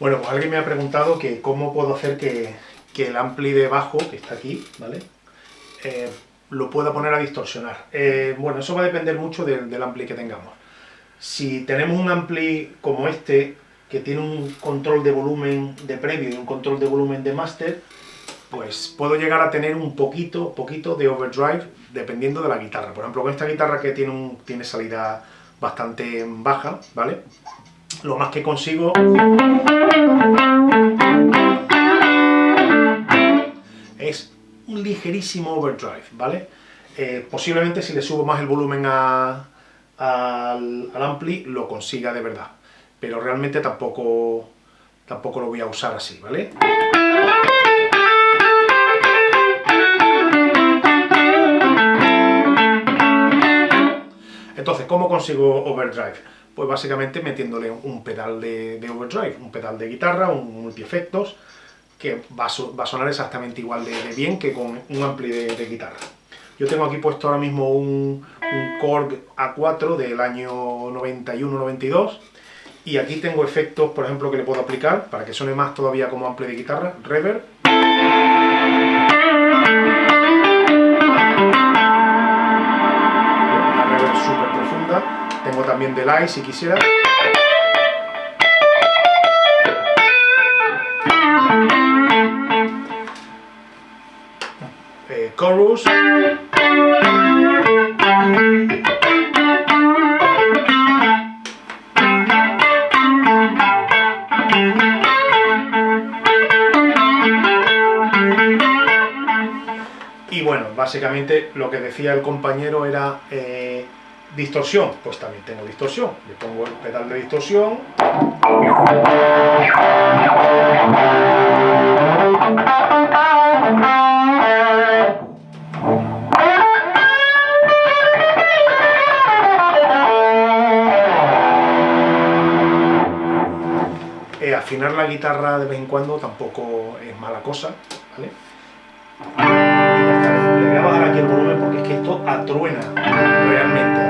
Bueno, pues alguien me ha preguntado que cómo puedo hacer que, el ampli de bajo, que está aquí, ¿vale? Eh, lo pueda poner a distorsionar. Eh, bueno, eso va a depender mucho del, ampli que tengamos. Si tenemos un ampli como este, que tiene un control de volumen de previo y un control de volumen de master, pues puedo llegar a tener un poquito, poquito de overdrive dependiendo de la guitarra. Por ejemplo, con esta guitarra que tiene, un, tiene salida bastante baja, ¿vale? Lo más que consigo es un ligerísimo overdrive, ¿vale? Eh, posiblemente si le subo más el volumen al, al, ampli lo consiga de verdad, pero realmente tampoco, tampoco lo voy a usar así, ¿vale? Entonces, ¿cómo consigo overdrive? Pues básicamente metiéndole un pedal de, overdrive, un pedal de guitarra, un multi-efectos, que va a, sonar exactamente igual de, bien que con un ampli de, guitarra. Yo tengo aquí puesto ahora mismo un, un Korg A4 del año 91-92 y aquí tengo efectos, por ejemplo, que le puedo aplicar para que suene más todavía como ampli de guitarra, reverb. Una reverb súper profunda. Tengo también delay si quisiera. chorus. Y bueno, básicamente lo que decía el compañero era eh, distorsión, pues también tengo distorsión. Le pongo el pedal de distorsión. afinar la guitarra de vez en cuando tampoco es mala cosa, ¿vale? Le voy a bajar aquí el volumen porque es que esto atruena, realmente ¿vale?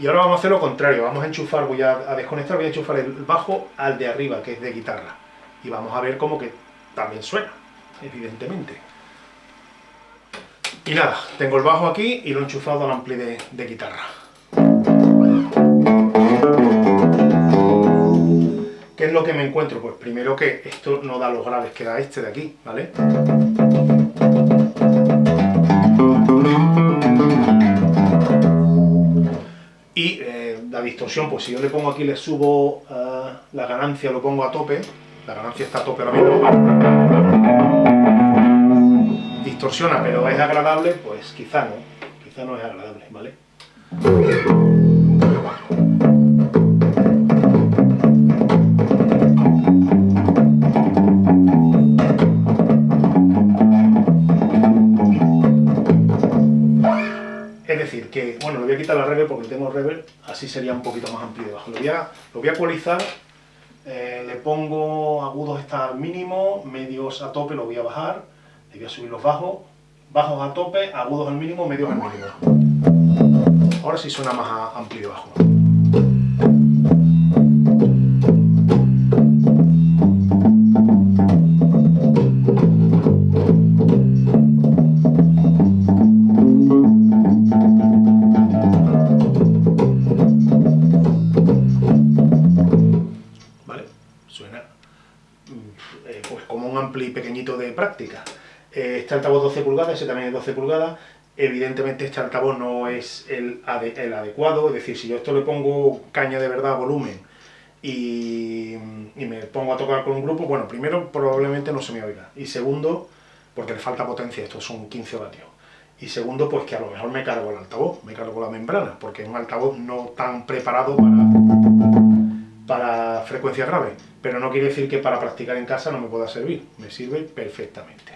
Y ahora vamos a hacer lo contrario, vamos a enchufar, voy a, desconectar, voy a enchufar el bajo al de arriba, que es de guitarra. Y vamos a ver cómo que también suena, evidentemente. Y nada, tengo el bajo aquí y lo he enchufado al ampli de, guitarra. ¿Qué es lo que me encuentro? Pues primero que esto no da los graves que da este de aquí, ¿vale? Distorsión, pues si yo le pongo aquí, le subo uh, la ganancia, lo pongo a tope, la ganancia está a tope ahora mismo, distorsiona, pero es agradable, pues quizá no, quizá no es agradable, ¿vale? Que, bueno, le voy a quitar la reverb porque tengo reverb, así sería un poquito más amplio debajo. Lo voy a, lo voy a ecualizar, eh, le pongo agudos está al mínimo, medios a tope lo voy a bajar, le voy a subir los bajos, bajos a tope, agudos al mínimo, medios al mínimo. Ahora sí suena más amplio debajo. este altavoz 12 pulgadas, ese también es 12 pulgadas, evidentemente este altavoz no es el, adecuado, es decir, si yo esto le pongo caña de verdad, volumen, y, me pongo a tocar con un grupo, bueno, primero probablemente no se me oiga, y segundo, porque le falta potencia, estos son 15 vatios, y segundo, pues que a lo mejor me cargo el altavoz, me cargo la membrana, porque es un altavoz no tan preparado para, para frecuencia grave, pero no quiere decir que para practicar en casa no me pueda servir, me sirve perfectamente.